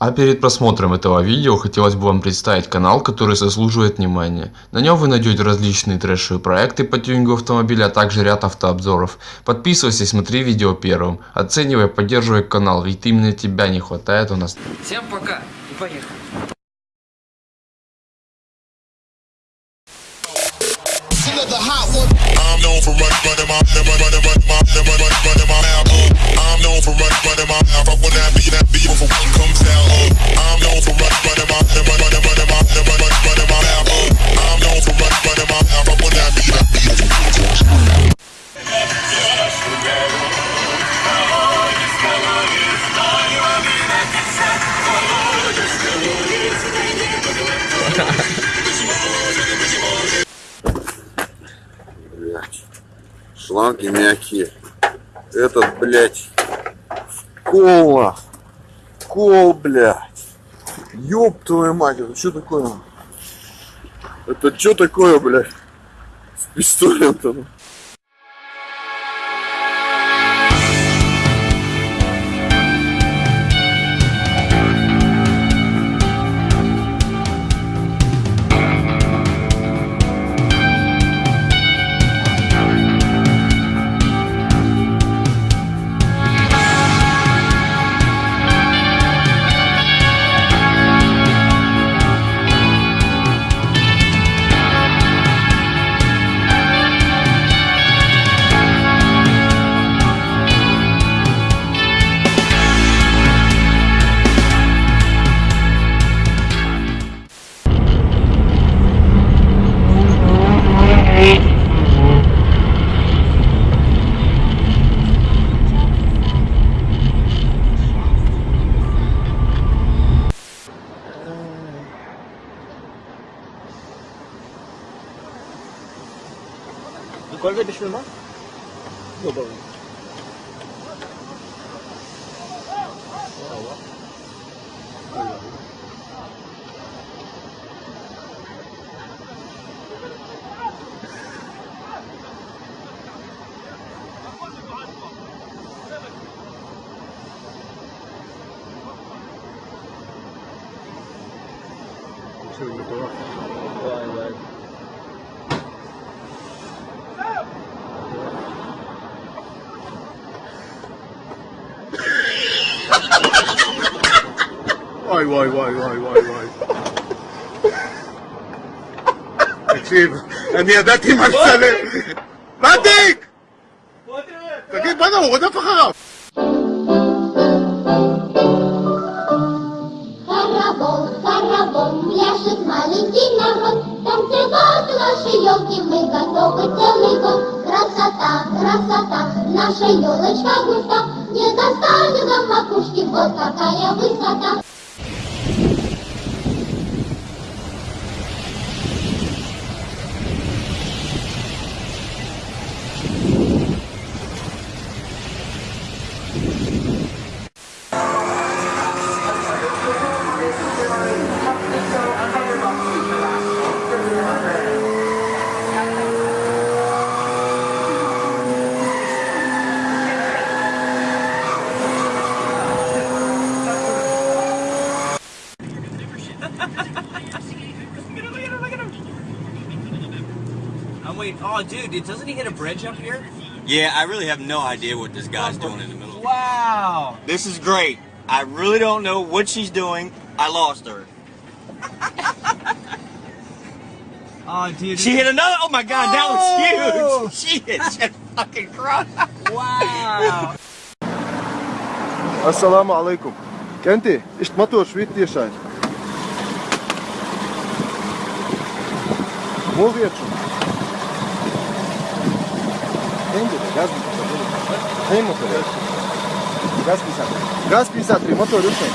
А перед просмотром этого видео хотелось бы вам представить канал, который заслуживает внимания. На нем вы найдете различные трэшевые проекты по тюнингу автомобиля, а также ряд автообзоров. Подписывайся и смотри видео первым. Оценивай, поддерживай канал, ведь именно тебя не хватает у нас. Всем пока и поехали. I'm known for run, running my, running, running, running my, running, running, running my mouth. I'm known for run, running my mouth. I wanna be that be before one comes. Uh, I'm known for run, running my, running, Шланги мягкие. Этот, блядь, кол, нахуй. Кол, блядь. Ёб твою мать, это что такое? Это что такое, блядь? С пистолем-то? Kolbę byśmy ma? No dobra. Thank you. Ой, ой, ой, ой, ой, ой. תקשיב, אני ידעתי מה לצלם. מדיק! תגיד, בואנה, הוא רודף אחריו. Красота, красота, наша елочка густа, вот какая высота. Waiting. Oh, dude, doesn't he hit a bridge up here? Yeah, I really have no idea what this guy's doing in the middle. Wow. This is great. I really don't know what she's doing. I lost her. Oh, dude. She hit another. Oh my god, that Oh! was huge. She hit that fucking cross. Wow. Assalamu alaikum. Kenti, ist Motor Schwittierschein. Wo wird schon? Kenti, gaz Hey motor. Gaz pisatri. Gaz pisatri, motor rušen.